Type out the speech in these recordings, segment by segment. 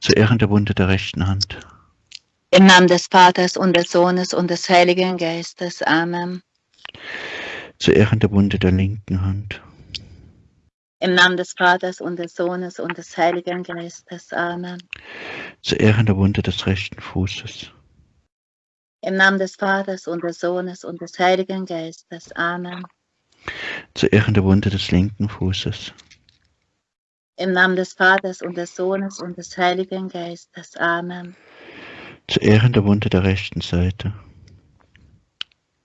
Zu Ehren der Wunde der rechten Hand. Im Namen des Vaters und des Sohnes und des Heiligen Geistes. Amen. Zu Ehren der Wunde der linken Hand. Im Namen des Vaters und des Sohnes und des Heiligen Geistes. Amen. Zu Ehren der Wunde des rechten Fußes. Im Namen des Vaters und des Sohnes und des Heiligen Geistes. Amen. Zu Ehren der Wunde des linken Fußes. Im Namen des Vaters und des Sohnes und des Heiligen Geistes. Amen. Zu Ehren der Wunde der rechten Seite.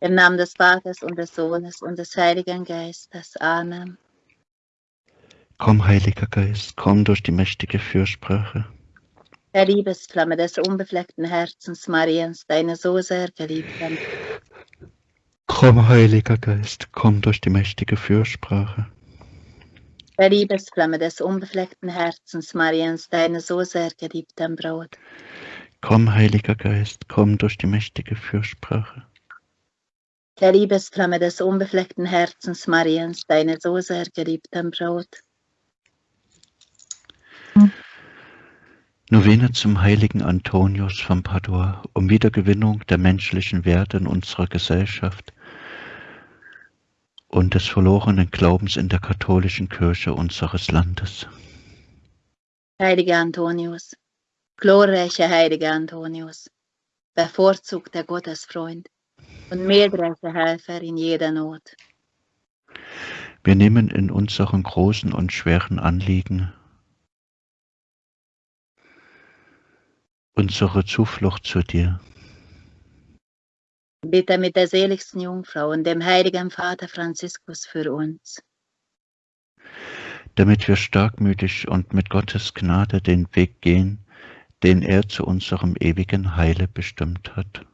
Im Namen des Vaters und des Sohnes und des Heiligen Geistes. Amen. Komm, Heiliger Geist, komm durch die mächtige Fürsprache. Der Liebesflamme des unbefleckten Herzens Mariens, deine so sehr geliebten. Komm, Heiliger Geist, komm durch die mächtige Fürsprache. Der Liebesflamme des unbefleckten Herzens Mariens, deine so sehr geliebten Braut. Komm, Heiliger Geist, komm durch die mächtige Fürsprache. Der Liebesflamme des unbefleckten Herzens Mariens, deine so sehr geliebten Braut. Novene zum heiligen Antonius von Padua um Wiedergewinnung der menschlichen Werte in unserer Gesellschaft und des verlorenen Glaubens in der katholischen Kirche unseres Landes. Heiliger Antonius, glorreicher heiliger Antonius, bevorzugter Gottesfreund und mildreicher Helfer in jeder Not. Wir nehmen in unseren großen und schweren Anliegen unsere Zuflucht zu dir. Bitte mit der seligsten Jungfrau und dem heiligen Vater Franziskus für uns. Damit wir starkmütig und mit Gottes Gnade den Weg gehen, den er zu unserem ewigen Heile bestimmt hat.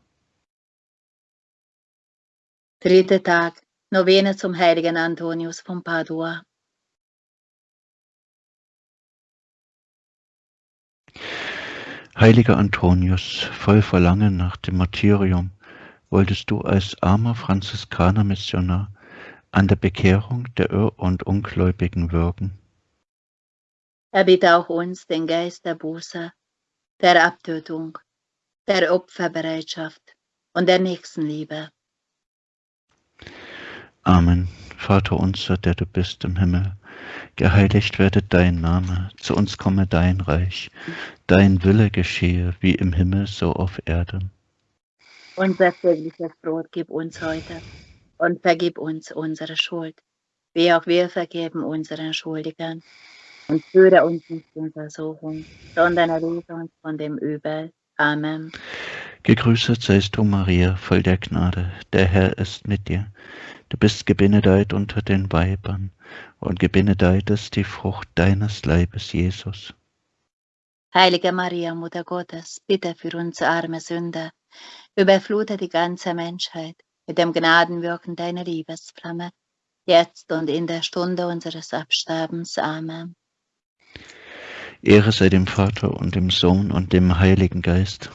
Dritter Tag, Novene zum heiligen Antonius von Padua. Heiliger Antonius, voll Verlangen nach dem Martyrium, wolltest du als armer Franziskaner-Missionar an der Bekehrung der Irr- und Ungläubigen wirken. Erbitte auch uns den Geist der Buße, der Abtötung, der Opferbereitschaft und der Nächstenliebe. Amen. Vater unser, der du bist im Himmel, geheiligt werde dein Name, zu uns komme dein Reich, dein Wille geschehe, wie im Himmel so auf Erden. Unser tägliches Brot gib uns heute und vergib uns unsere Schuld, wie auch wir vergeben unseren Schuldigern. Und führe uns nicht in Versuchung, sondern erlöse uns von dem Übel. Amen. Gegrüßet seist du, Maria, voll der Gnade, der Herr ist mit dir. Du bist gebenedeit unter den Weibern, und gebenedeit ist die Frucht deines Leibes, Jesus. Heilige Maria, Mutter Gottes, bitte für uns arme Sünder, überflute die ganze Menschheit mit dem Gnadenwirken deiner Liebesflamme, jetzt und in der Stunde unseres Absterbens. Amen. Ehre sei dem Vater und dem Sohn und dem Heiligen Geist.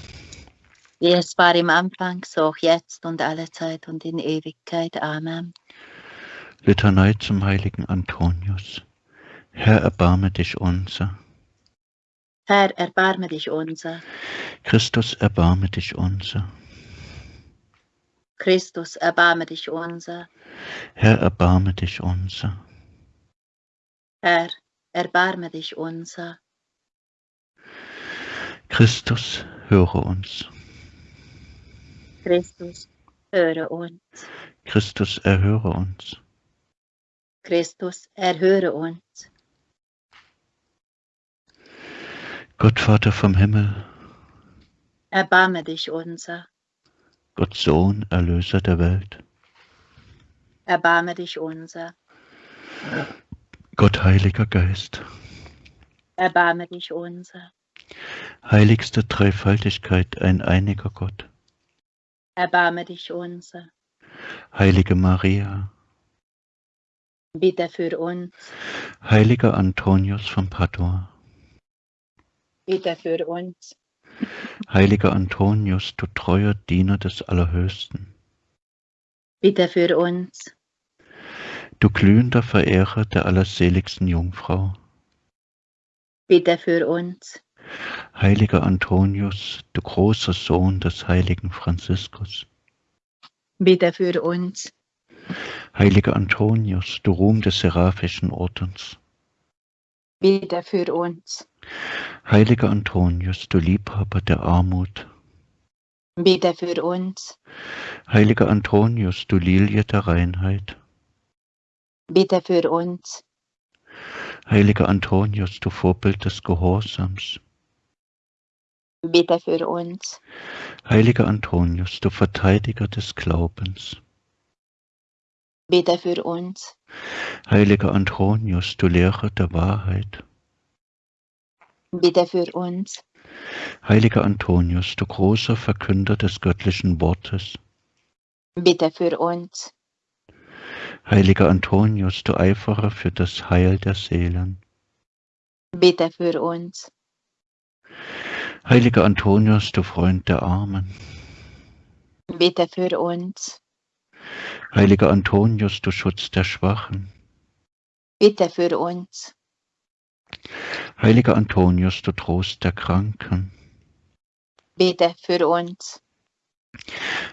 Wie es war im Anfang, so auch jetzt und alle Zeit und in Ewigkeit. Amen. Litanei zum heiligen Antonius. Herr, erbarme dich unser. Herr, erbarme dich unser. Christus, erbarme dich unser. Christus, erbarme dich unser. Herr, erbarme dich unser. Herr, erbarme dich unser. Christus, höre uns. Christus, höre uns. Christus, erhöre uns. Christus, erhöre uns. Gott Vater vom Himmel, Erbarme dich unser. Gott Sohn, Erlöser der Welt, Erbarme dich unser. Gott Heiliger Geist, Erbarme dich unser. heiligste Dreifaltigkeit, ein einiger Gott, Erbarme dich unser. heilige Maria, Bitte für uns. heiliger Antonius von Padua, Bitte für uns. heiliger Antonius, du treuer Diener des Allerhöchsten, Bitte für uns. du glühender Verehrer der allerseligsten Jungfrau, Bitte für uns. Heiliger Antonius, du großer Sohn des heiligen Franziskus. Bitte für uns. Heiliger Antonius, du Ruhm des Seraphischen Ordens. Bitte für uns. Heiliger Antonius, du Liebhaber der Armut. Bitte für uns. Heiliger Antonius, du Lilie der Reinheit. Bitte für uns. Heiliger Antonius, du Vorbild des Gehorsams. Bitte für uns. Heiliger Antonius, du Verteidiger des Glaubens. Bitte für uns. Heiliger Antonius, du Lehrer der Wahrheit. Bitte für uns. Heiliger Antonius, du großer Verkünder des göttlichen Wortes. Bitte für uns. Heiliger Antonius, du Eiferer für das Heil der Seelen. Bitte für uns. Heiliger Antonius, du Freund der Armen. Bitte für uns. Heiliger Antonius, du Schutz der Schwachen. Bitte für uns. Heiliger Antonius, du Trost der Kranken. Bitte für uns.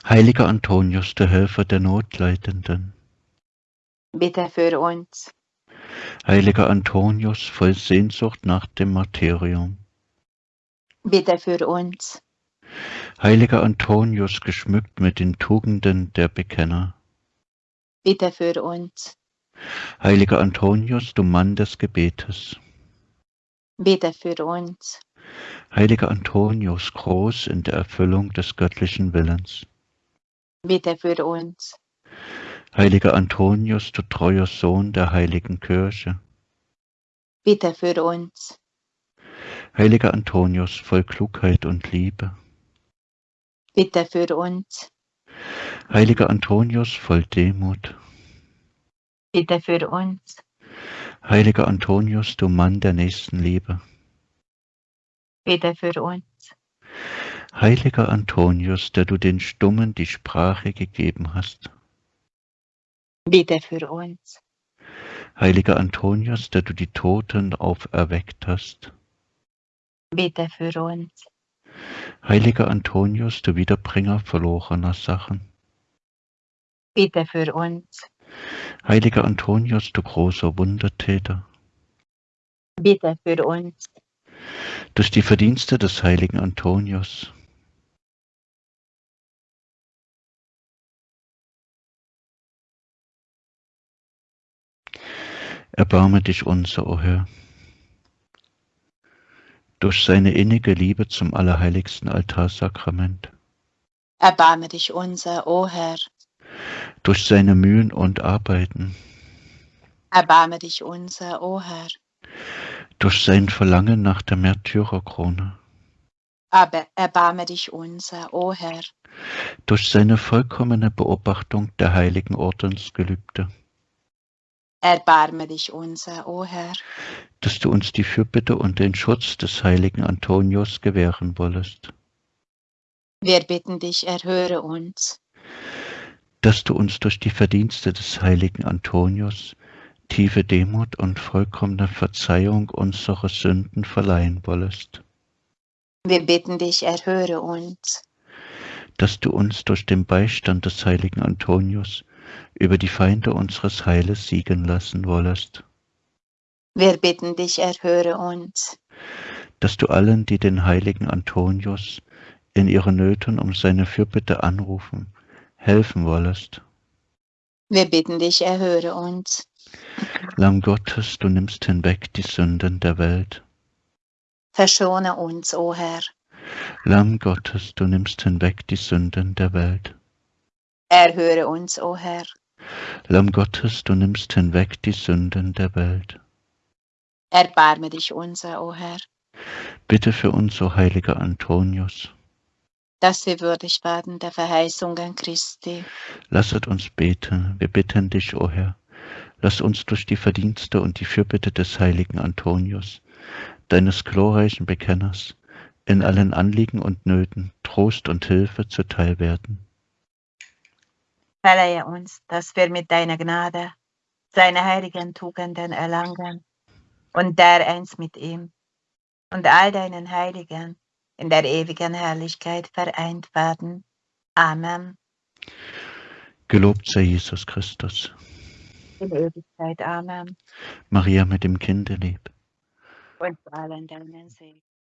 Heiliger Antonius, du Helfer der Notleidenden. Bitte für uns. Heiliger Antonius, voll Sehnsucht nach dem Martyrium. Bitte für uns. Heiliger Antonius, geschmückt mit den Tugenden der Bekenner. Bitte für uns. Heiliger Antonius, du Mann des Gebetes. Bitte für uns. Heiliger Antonius, groß in der Erfüllung des göttlichen Willens. Bitte für uns. Heiliger Antonius, du treuer Sohn der heiligen Kirche. Bitte für uns. Heiliger Antonius, voll Klugheit und Liebe. Bitte für uns. Heiliger Antonius, voll Demut. Bitte für uns. Heiliger Antonius, du Mann der Nächstenliebe. Bitte für uns. Heiliger Antonius, der du den Stummen die Sprache gegeben hast. Bitte für uns. Heiliger Antonius, der du die Toten auferweckt hast. Bitte für uns. Heiliger Antonius, du Wiederbringer verlorener Sachen. Bitte für uns. Heiliger Antonius, du großer Wundertäter. Bitte für uns. Durch die Verdienste des heiligen Antonius. Erbarme dich unser, o Herr. Durch seine innige Liebe zum allerheiligsten Altarsakrament. Erbarme dich unser, o Herr. Durch seine Mühen und Arbeiten. Erbarme dich unser, o Herr. Durch sein Verlangen nach der Märtyrerkrone. Aber erbarme dich unser, o Herr. Durch seine vollkommene Beobachtung der heiligen Ordensgelübde. Erbarme dich unser, o Herr. dass du uns die Fürbitte und den Schutz des heiligen Antonius gewähren wollest, Wir bitten dich, erhöre uns. dass du uns durch die Verdienste des heiligen Antonius tiefe Demut und vollkommene Verzeihung unserer Sünden verleihen wollest, Wir bitten dich, erhöre uns. dass du uns durch den Beistand des heiligen Antonius über die Feinde unseres Heiles siegen lassen wollest, Wir bitten dich, erhöre uns. dass du allen, die den heiligen Antonius in ihren Nöten um seine Fürbitte anrufen, helfen wollest. Wir bitten dich, erhöre uns. Lamm Gottes, du nimmst hinweg die Sünden der Welt. Verschone uns, o Herr. Lamm Gottes, du nimmst hinweg die Sünden der Welt. Erhöre uns, o Herr. Lamm Gottes, du nimmst hinweg die Sünden der Welt. Erbarme dich unser, o Herr, Bitte für uns, o heiliger Antonius. dass wir würdig werden der Verheißungen Christi. Lasset uns beten, wir bitten dich, o Herr. Lass uns durch die Verdienste und die Fürbitte des heiligen Antonius, deines glorreichen Bekenners, in allen Anliegen und Nöten Trost und Hilfe zuteil werden. Verleihe uns, dass wir mit deiner Gnade seine heiligen Tugenden erlangen und der eins mit ihm und all deinen Heiligen in der ewigen Herrlichkeit vereint werden. Amen. Gelobt sei Jesus Christus. In Ewigkeit. Amen. Maria mit dem Kinde lieb. Und allen deinen Segen.